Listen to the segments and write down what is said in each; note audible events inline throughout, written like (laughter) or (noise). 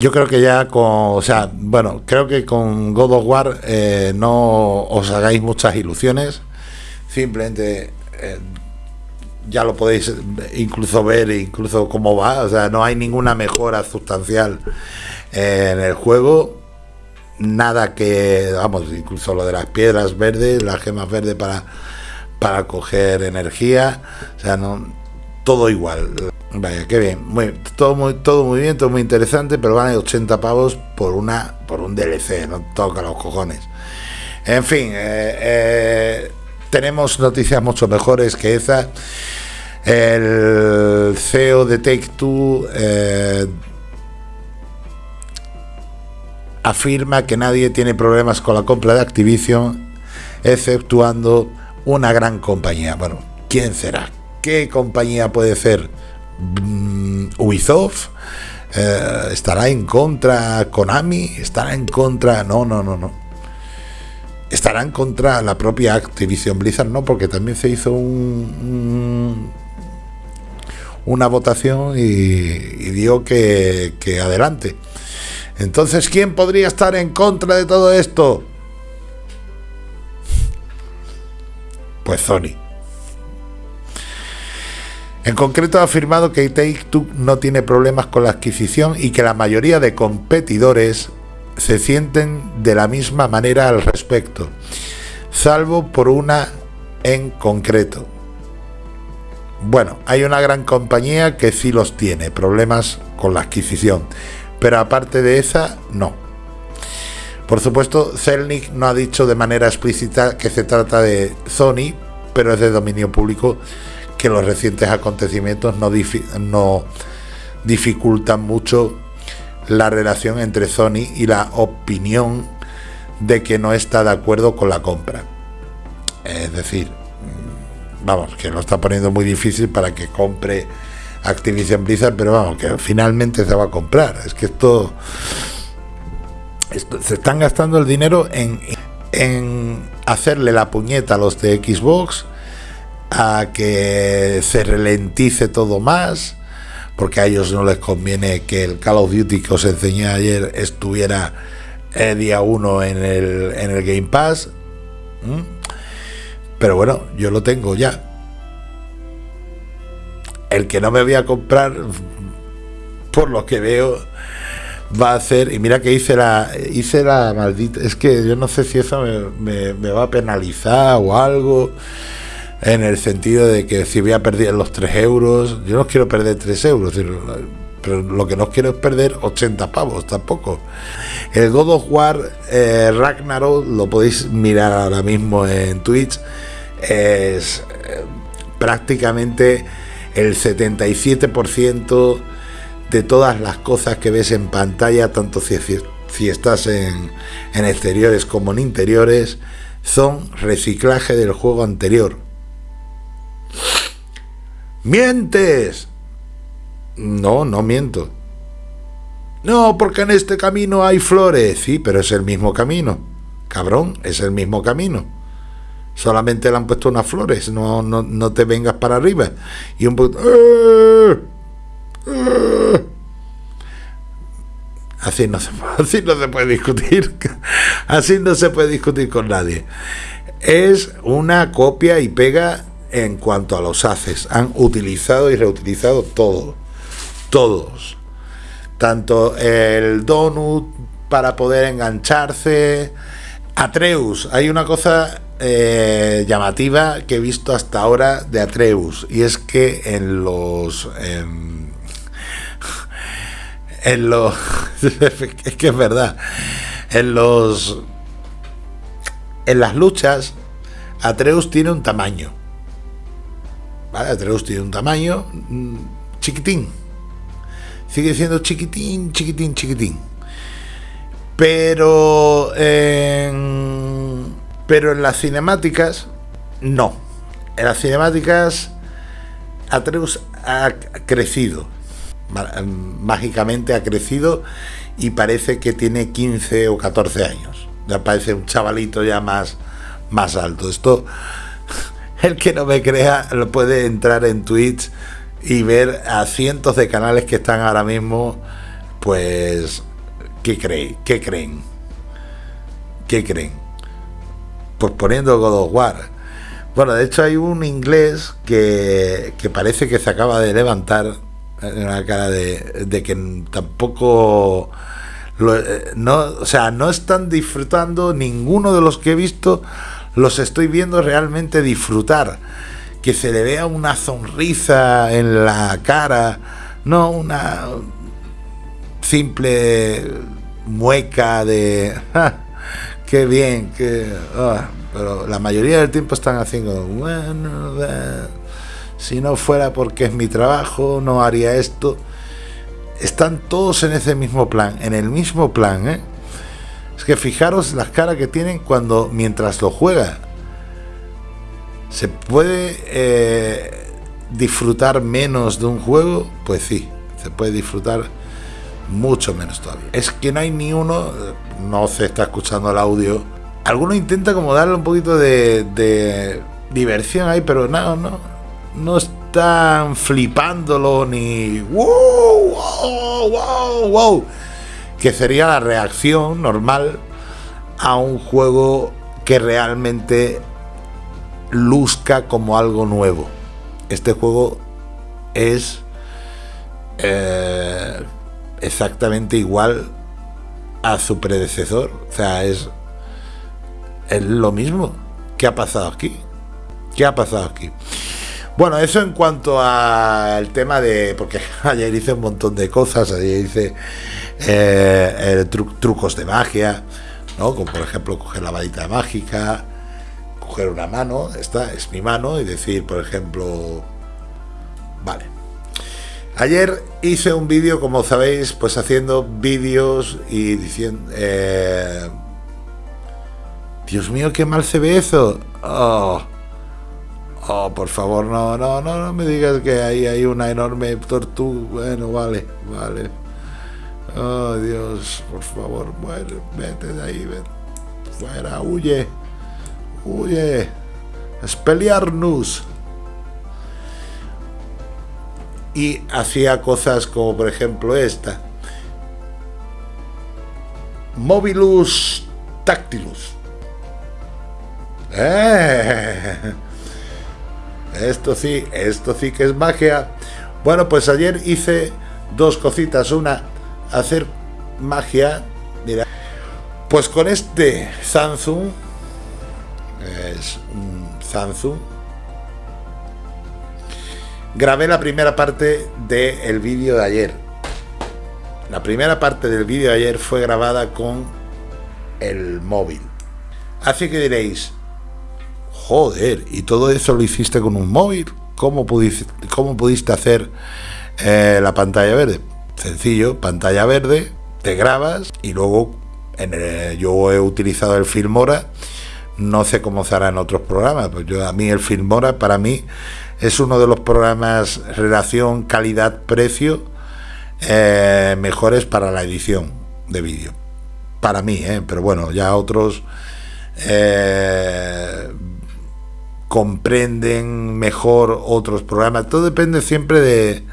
Yo creo que ya con, o sea, bueno, creo que con God of War eh, no os hagáis muchas ilusiones, simplemente eh, ya lo podéis incluso ver, incluso cómo va, o sea, no hay ninguna mejora sustancial en el juego, nada que, vamos, incluso lo de las piedras verdes, las gemas verdes para, para coger energía, o sea, no, todo igual. Vaya, qué bien. Muy, todo, muy, todo muy bien, todo muy interesante, pero van a 80 pavos por una por un DLC, no toca los cojones. En fin, eh, eh, tenemos noticias mucho mejores que esa. El CEO de Take Two eh, afirma que nadie tiene problemas con la compra de Activision, exceptuando una gran compañía. Bueno, ¿quién será? ¿Qué compañía puede ser? Mm, Ubisoft eh, estará en contra Konami, estará en contra, no, no, no, no. Estará en contra la propia Activision Blizzard, no, porque también se hizo un, una votación y, y dio que adelante. Entonces, ¿quién podría estar en contra de todo esto? Pues Sony. En concreto ha afirmado que Take-Two no tiene problemas con la adquisición y que la mayoría de competidores se sienten de la misma manera al respecto, salvo por una en concreto. Bueno, hay una gran compañía que sí los tiene, problemas con la adquisición, pero aparte de esa, no. Por supuesto, Zelnick no ha dicho de manera explícita que se trata de Sony, pero es de dominio público que los recientes acontecimientos no, dificultan mucho la relación entre Sony y la opinión de que no está de acuerdo con la compra. Es decir, mm, vamos, que lo está poniendo muy difícil para que compre Activision Blizzard, pero vamos, que finalmente se va a comprar. Es que esto, se están gastando el dinero en hacerle la puñeta a los de Xbox a que se ralentice todo más, porque a ellos no les conviene que el Call of Duty que os enseñé ayer estuviera el día 1 en el, en el Game Pass. Pero bueno, yo lo tengo ya. El que no me voy a comprar, por lo que veo, va a ser. Y mira que hice la, hice la maldita. Es que yo no sé si eso me va a penalizar o algo en el sentido de que si voy a perder los 3 euros, yo no quiero perder 3 euros, pero lo que no quiero es perder 80 pavos tampoco. El God of War eh, Ragnarok, lo podéis mirar ahora mismo en Twitch, es eh, prácticamente el 77% de todas las cosas que ves en pantalla, tanto si, estás en exteriores como en interiores, son reciclaje del juego anterior ¡Mientes! No, no miento. No, porque en este camino hay flores. Sí, pero es el mismo camino. Cabrón, es el mismo camino. Solamente le han puesto unas flores. No, no, no te vengas para arriba. Y un poco... ¡Eh! ¡Eh! Así no, así no se puede discutir. Así no se puede discutir con nadie. Es una copia y pega en cuanto a los haces. Han utilizado y reutilizado todo. Todos. Tanto el donut para poder engancharse. Atreus. Hay una cosa eh, llamativa que he visto hasta ahora de Atreus. Y es que en los... En, (laughs) en los... (laughs) es que es verdad. En los... En las luchas, Atreus tiene un tamaño ¿vale? Atreus tiene un tamaño mm, chiquitín. Sigue siendo chiquitín, chiquitín, chiquitín. Pero en, pero en las cinemáticas, no. En las cinemáticas, Atreus ha crecido. Mágicamente ha crecido y parece que tiene 15 o 14 años. Ya parece un chavalito ya más, más alto. Esto el que no me crea lo puede entrar en Twitch y ver a cientos de canales que están ahora mismo pues ¿Qué creen? ¿Qué creen? ¿Qué creen? Pues poniendo God of War. Bueno, de hecho hay un inglés que, que parece que se acaba de levantar en la cara de, de que tampoco eh, no, o sea, no están disfrutando ninguno de los que he visto, los estoy viendo realmente disfrutar. Que se le vea una sonrisa en la cara, no una simple mueca de (laughs) qué bien, que ah", pero la mayoría del tiempo están haciendo bueno, si no fuera porque es mi trabajo, no haría esto están todos en ese mismo plan, en el mismo plan, ¿eh? Es que fijaros las caras que tienen cuando, mientras lo juega, ¿se puede eh, disfrutar menos de un juego? Pues sí, se puede disfrutar mucho menos todavía. Es que no hay ni uno, no se está escuchando el audio. Alguno intenta como darle un poquito de, de diversión ahí, pero no, no, no están flipándolo ni wow, wow, wow, wow, que sería la reacción normal a un juego que realmente luzca como algo nuevo. Este juego es eh, exactamente igual a su predecesor. O sea, es, es lo mismo. ¿Qué ha pasado aquí? ¿Qué ha pasado aquí? Bueno, eso en cuanto al tema de. Porque (laughs) ayer hice un montón de cosas, ayer hice eh, trucos de magia, ¿no? Como por ejemplo coger la varita mágica, coger una mano, esta es mi mano, y decir, por ejemplo. Vale. Ayer hice un vídeo, como sabéis, pues haciendo vídeos y diciendo. Eh, Dios mío, qué mal se ve eso. Oh. Oh, por favor, no, no, no, no me digas que ahí hay una enorme tortuga. Bueno, vale, vale. Oh, Dios, por favor, bueno, vete de ahí, vete. Fuera, huye. Huye. Espeliarnos. Y hacía cosas como, por ejemplo, esta. Mobilus Tactilus. ¡Eh! Esto sí, esto sí que es magia. Bueno, pues ayer hice dos cositas. Una, hacer magia. Mira, pues con este Samsung, es un Samsung, grabé la primera parte del vídeo de ayer. La primera parte del vídeo de ayer fue grabada con el móvil. Así que diréis, Joder, y todo eso lo hiciste con un móvil. ¿Cómo pudiste, cómo pudiste hacer eh, la pantalla verde? Sencillo, pantalla verde, te grabas y luego en yo he utilizado el Filmora. No sé cómo se hará en otros programas, pues yo a mí el Filmora para mí es uno de los programas relación calidad-precio eh, mejores para la edición de vídeo. Para mí, ¿eh? pero bueno, ya otros eh, comprenden mejor otros programas. Todo depende siempre de,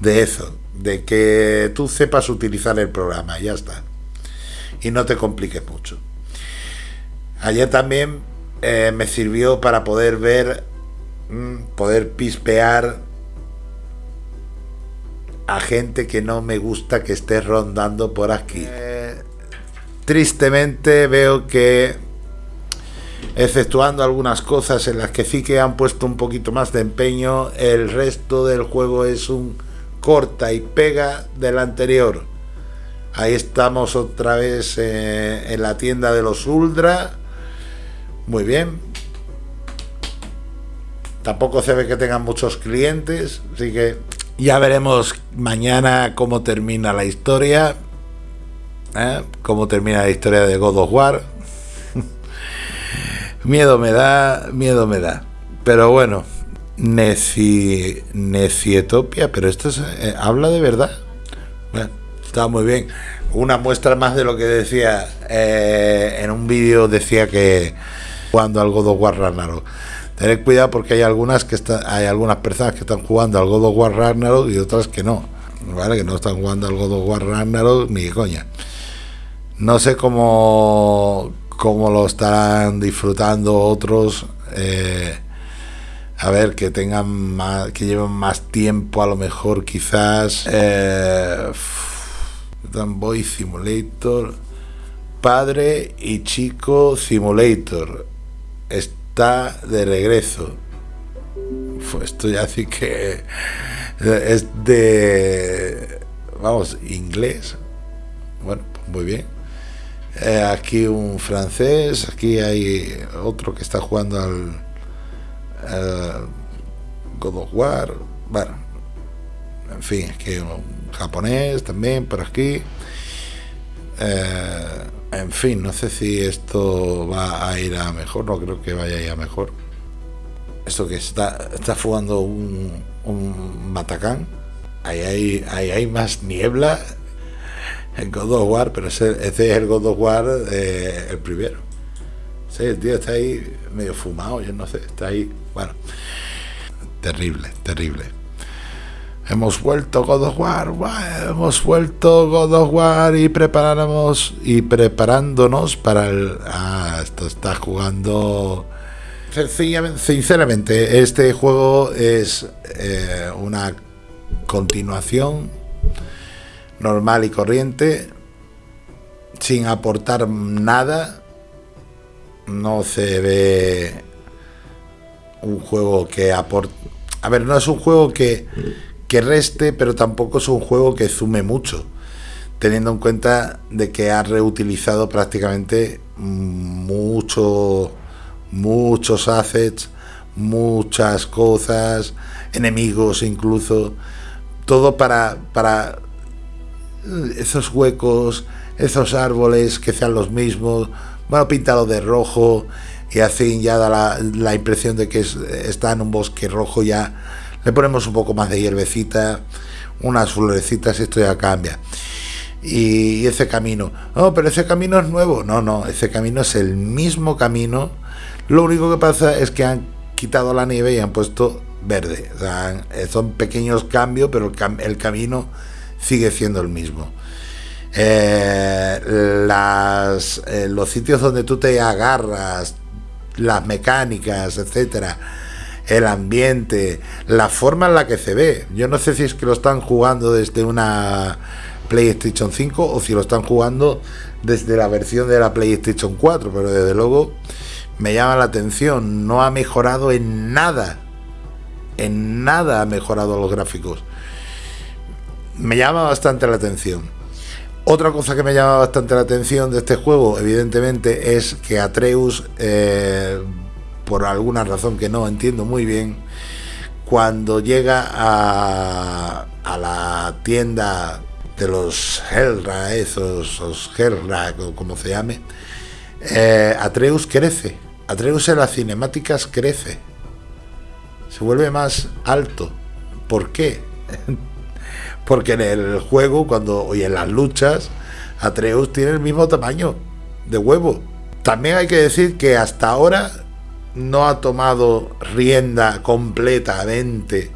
de eso, de que tú sepas utilizar el programa, ya está. Y no te compliques mucho. Ayer también eh, me sirvió para poder ver, mm, poder pispear a gente que no me gusta que esté rondando por aquí. Eh, tristemente veo que exceptuando algunas cosas en las que sí que han puesto un poquito más de empeño, el resto del juego es un corta y pega del anterior. Ahí estamos otra vez eh, en la tienda de los Ultra. Muy bien. Tampoco se ve que tengan muchos clientes, así que ya veremos mañana cómo termina la historia. ¿eh? Cómo termina la historia de God of War (laughs) Miedo me da, miedo me da. Pero bueno, Neci, Necietopia, pero esto eh, habla de verdad. Bueno, está muy bien. Una muestra más de lo que decía eh, en un vídeo, decía que jugando al God of War Ragnarok. Tened cuidado porque hay algunas que están, hay algunas personas que están jugando al God of War Ragnarok y otras que no. ¿Vale? Que no están jugando al God of War Ragnarok ni coña. No sé cómo, cómo lo estarán disfrutando otros. Eh, a ver, que tengan más, que lleven más tiempo, a lo mejor quizás. Eh, Boy Simulator, Padre y Chico Simulator está de regreso. Esto ya sí que es de, vamos, inglés. Bueno, pues muy bien. Eh, aquí un francés, aquí hay otro que está jugando al God of War, bueno, en fin, es que un japonés también por aquí. Eh, en fin, no sé si esto va a ir a mejor, no creo que vaya a ir a mejor. Esto que está, está jugando un, un Matacán, ahí hay, ahí hay más niebla en God of War, pero ese, es el God of War eh, el primero. Sí, el tío está ahí medio fumado, yo no sé, está ahí, bueno, terrible, terrible. Hemos vuelto God of War, hemos vuelto God of War y preparamos y preparándonos para el. Ah, esto está jugando. Sinceramente, este juego es eh, una continuación normal y corriente, sin aportar nada no se ve un juego que aporte... A ver, no es un juego que, que reste, pero tampoco es un juego que sume mucho, teniendo en cuenta de que ha reutilizado prácticamente mucho, muchos assets, muchas cosas, enemigos incluso, todo para, para esos huecos, esos árboles que sean los mismos, bueno, pintado de rojo y así ya da la, impresión de que está en un bosque rojo ya. Le ponemos un poco más de hierbecita, unas florecitas y esto ya cambia. Y, ese camino, no, pero ese camino es nuevo. No, no, ese camino es el mismo camino. Lo único que pasa es que han quitado la nieve y han puesto verde. Sea, son pequeños cambios, pero el, el camino sigue siendo el mismo. Eh, las, eh, los sitios donde tú te agarras, las mecánicas, etcétera, el ambiente, la forma en la que se ve. Yo no sé si es que lo están jugando desde una PlayStation 5 o si lo están jugando desde la versión de la PlayStation 4, pero desde luego me llama la atención. No ha mejorado en nada. En nada ha mejorado los gráficos. Me llama bastante la atención. Otra cosa que me llama bastante la atención de este juego, evidentemente, es que Atreus, eh, por alguna razón que no entiendo muy bien, cuando llega a, la tienda de los Hellra, esos, los Hellra, o como se llame, eh, Atreus crece. Atreus en las cinemáticas crece. Se vuelve más alto. ¿Por qué? Porque en el juego, cuando y en las luchas, Atreus tiene el mismo tamaño de huevo. También hay que decir que hasta ahora no ha tomado rienda completamente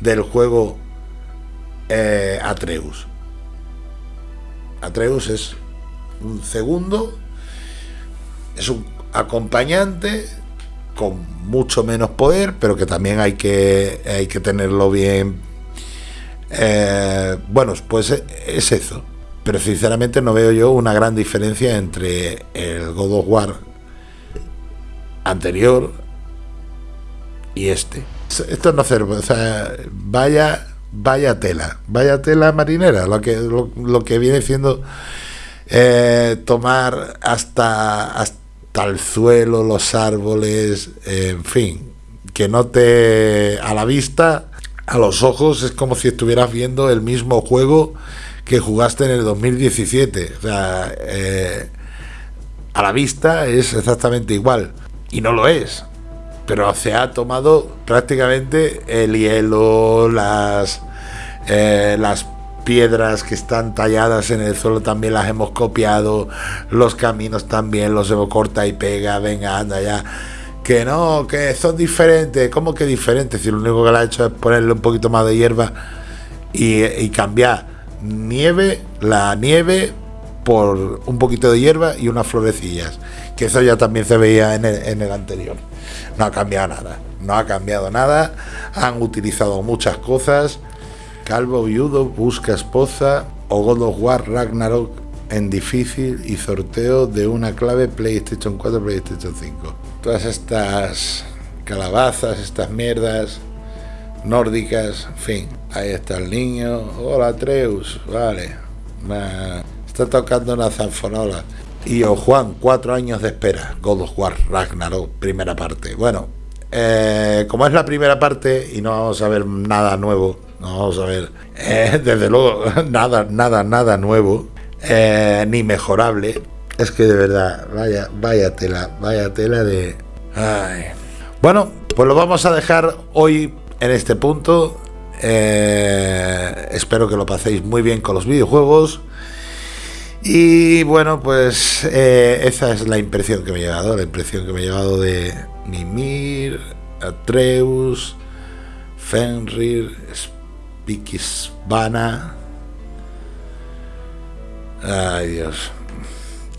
del juego eh, Atreus. Atreus es un segundo, es un acompañante con mucho menos poder, pero que también hay que, hay que tenerlo bien eh, bueno, pues es eso. Pero sinceramente no veo yo una gran diferencia entre el God of War anterior y este. Esto no sea, vaya, vaya tela, vaya tela marinera, lo que, lo, que viene siendo eh, tomar hasta, hasta el suelo, los árboles, en fin, que no te a la vista a los ojos es como si estuvieras viendo el mismo juego que jugaste en el 2017. O sea, eh, a la vista es exactamente igual. Y no lo es. Pero se ha tomado prácticamente el hielo, las, eh, las piedras que están talladas en el suelo también las hemos copiado, los caminos también los hemos corta y pega, venga, anda ya que no, que son diferentes. ¿Cómo que diferentes? Si lo único que le ha hecho es ponerle un poquito más de hierba y, cambiar nieve, la nieve por un poquito de hierba y unas florecillas, que eso ya también se veía en el, anterior. No ha cambiado nada, no ha cambiado nada, han utilizado muchas cosas. Calvo viudo busca esposa o God of War Ragnarok en difícil y sorteo de una clave PlayStation 4, PlayStation 5. Todas estas calabazas, estas mierdas nórdicas, en fin, ahí está el niño. Hola Treus, vale. está tocando una zanfonola. Y o Juan, cuatro años de espera. God of War Ragnarok, primera parte. Bueno, eh, como es la primera parte y no vamos a ver nada nuevo, no vamos a ver, eh, (laughs) desde luego, (laughs) nada, nada, nada nuevo, eh, ni mejorable. Es que de verdad, vaya, vaya tela, vaya tela de. Bueno, pues lo vamos a dejar hoy en este punto. Eh, espero que lo paséis muy bien con los videojuegos. Y bueno, pues eh, esa es la impresión que me he llevado, la impresión que me he llevado de Mimir, Atreus, Fenrir, Spikisvana. Ay Dios,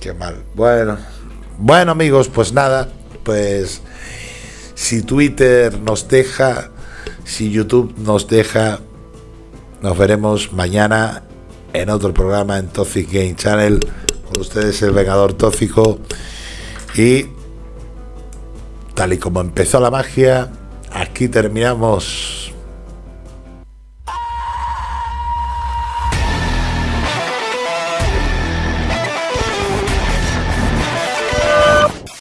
qué mal. Bueno, bueno amigos, pues nada, pues si Twitter nos deja, si YouTube nos deja, nos veremos mañana en otro programa en Toxic Game Channel. Con ustedes el Vengador Tóxico. Y tal y como empezó la magia, aquí terminamos